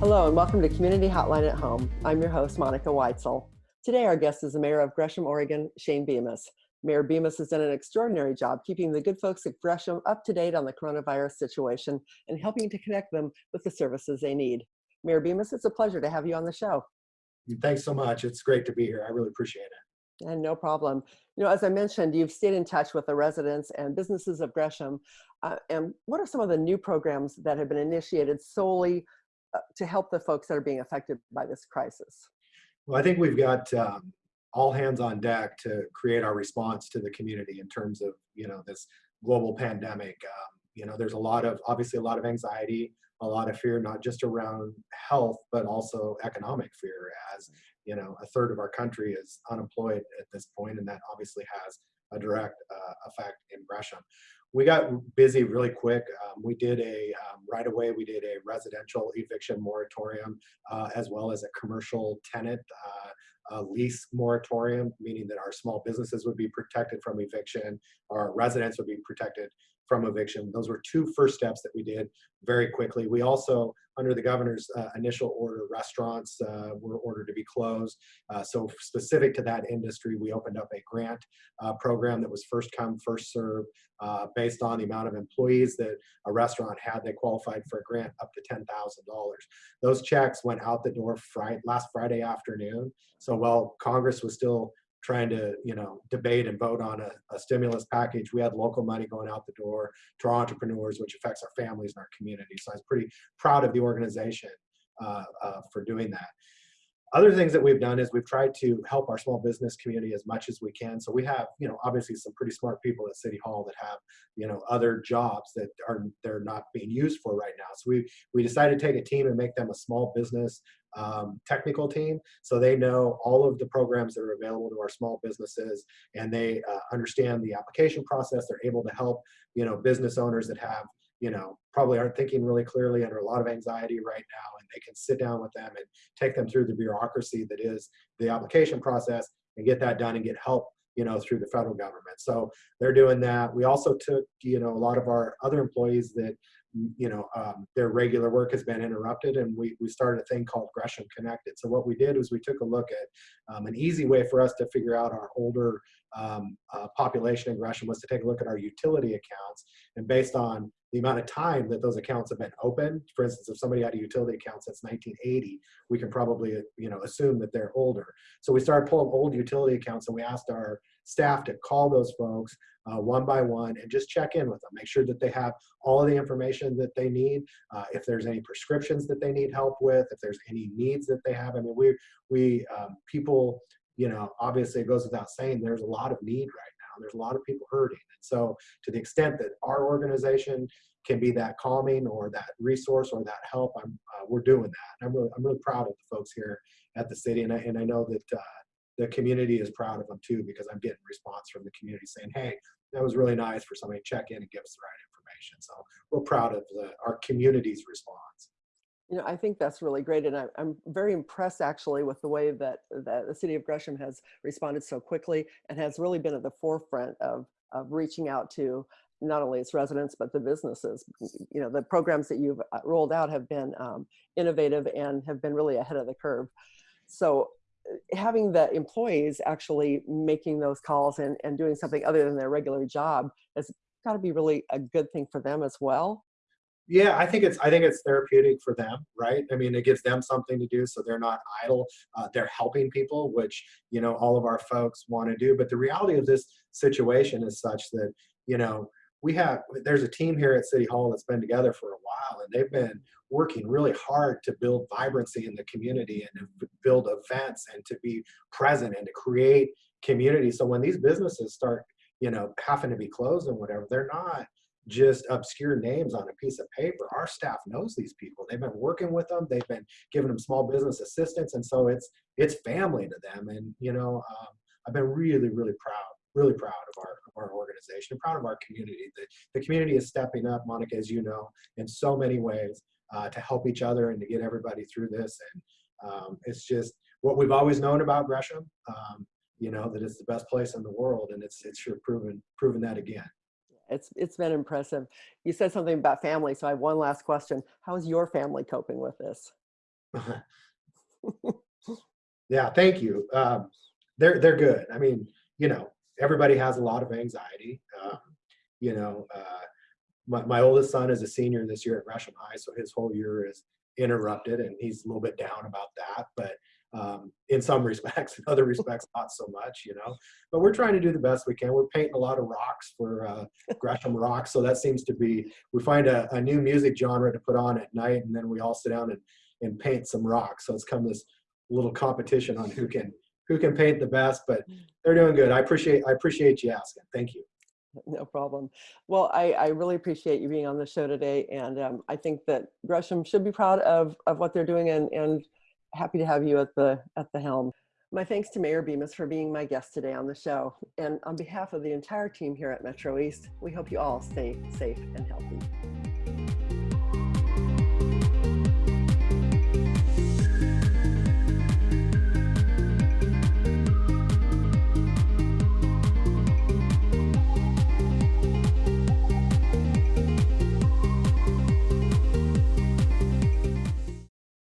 Hello and welcome to Community Hotline at Home. I'm your host, Monica Weitzel. Today our guest is the mayor of Gresham, Oregon, Shane Bemis. Mayor Bemis has done an extraordinary job keeping the good folks at Gresham up to date on the coronavirus situation and helping to connect them with the services they need. Mayor Bemis, it's a pleasure to have you on the show. Thanks so much. It's great to be here. I really appreciate it. And no problem. You know, as I mentioned, you've stayed in touch with the residents and businesses of Gresham. Uh, and what are some of the new programs that have been initiated solely to help the folks that are being affected by this crisis? Well, I think we've got um, all hands on deck to create our response to the community in terms of, you know, this global pandemic. Um, you know, there's a lot of, obviously a lot of anxiety, a lot of fear, not just around health, but also economic fear as, you know, a third of our country is unemployed at this point, and that obviously has a direct uh, effect in Gresham we got busy really quick. Um, we did a, um, right away, we did a residential eviction moratorium uh, as well as a commercial tenant uh, lease moratorium, meaning that our small businesses would be protected from eviction, our residents would be protected from eviction. Those were two first steps that we did very quickly. We also, under the governor's uh, initial order, restaurants uh, were ordered to be closed. Uh, so specific to that industry, we opened up a grant uh, program that was first come, first serve, uh, based on the amount of employees that a restaurant had. They qualified for a grant up to $10,000. Those checks went out the door Friday, last Friday afternoon. So while Congress was still trying to you know debate and vote on a, a, stimulus package we had local money going out the door to our entrepreneurs which affects our families and our community so i was pretty proud of the organization uh, uh, for doing that other things that we've done is we've tried to help our small business community as much as we can. So we have, you know, obviously some pretty smart people at City Hall that have, you know, other jobs that are they're not being used for right now. So we we decided to take a team and make them a small business um, technical team, so they know all of the programs that are available to our small businesses, and they uh, understand the application process. They're able to help, you know, business owners that have you know, probably aren't thinking really clearly under a lot of anxiety right now, and they can sit down with them and take them through the bureaucracy that is the application process and get that done and get help, you know, through the federal government. So they're doing that. We also took, you know, a lot of our other employees that, you know, um, their regular work has been interrupted, and we, we started a thing called Gresham Connected. So what we did was we took a look at um, an easy way for us to figure out our older um, uh, population in Gresham was to take a look at our utility accounts, and based on the amount of time that those accounts have been open. For instance, if somebody had a utility account since 1980, we can probably you know assume that they're older. So we started pulling old utility accounts and we asked our staff to call those folks uh, one by one and just check in with them, make sure that they have all of the information that they need. Uh, if there's any prescriptions that they need help with, if there's any needs that they have. I mean, we we um, people, you know, obviously it goes without saying there's a lot of need right now. there's a lot of people hurting. And so to the extent that our organization can be that calming or that resource or that help, I'm, uh, we're doing that. I'm really, I'm really proud of the folks here at the city. And I, and I know that uh, the community is proud of them too, because I'm getting response from the community saying, hey, that was really nice for somebody to check in and give us the right information. So we're proud of the, our community's response. You know, I think that's really great. And I, am very impressed actually with the way that, that the city of Gresham has responded so quickly and has really been at the forefront of, of reaching out to not only its residents, but the businesses. You know, the programs that you've uh, rolled out have been um, innovative and have been really ahead of the curve. So having the employees actually making those calls and, and doing something other than their regular job has got to be really a good thing for them as well. Yeah i think it's i think it's therapeutic for them right? I mean it gives them something to do so they're not idle uh, they're helping people which you know all of our folks want to do but the reality of this situation is such that you know we have there's a team here at city hall that's been together for a while and they've been working really hard to build vibrancy in the community and to build events and to be present and to create community so when these businesses start you know having to be closed and whatever they're not just obscure names on a piece of paper. Our staff knows these people. They've been working with them. They've been giving them small business assistance, and so it's it's family to them. And you know, um, I've been really, really proud, really proud of our of our organization, and proud of our community. The the community is stepping up, Monica, as you know, in so many ways uh, to help each other and to get everybody through this. And um, it's just what we've always known about Gresham. Um, you know that it's the best place in the world, and it's it's sure proven proven that again it's it's been impressive. You said something about family, so I have one last question. How is your family coping with this? yeah, thank you. Um, they're they're good. I mean, you know, everybody has a lot of anxiety. Um, you know, uh, my my oldest son is a senior this year at Gresham High, so his whole year is interrupted, and he's a little bit down about that. But um, in some respects, in other respects, not so much. You know, but we're trying to do the best we can. We're painting a lot of rocks for uh, Gresham Rocks, so that seems to be. We find a, a new music genre to put on at night, and then we all sit down and and paint some rocks. So it's come this little competition on who can who can paint the best, but they're doing good. I appreciate I appreciate you asking. Thank you. No problem. Well, I, I really appreciate you being on the show today. And um, I think that Gresham should be proud of, of what they're doing and, and happy to have you at the, at the helm. My thanks to Mayor Bemis for being my guest today on the show. And on behalf of the entire team here at Metro East, we hope you all stay safe and healthy.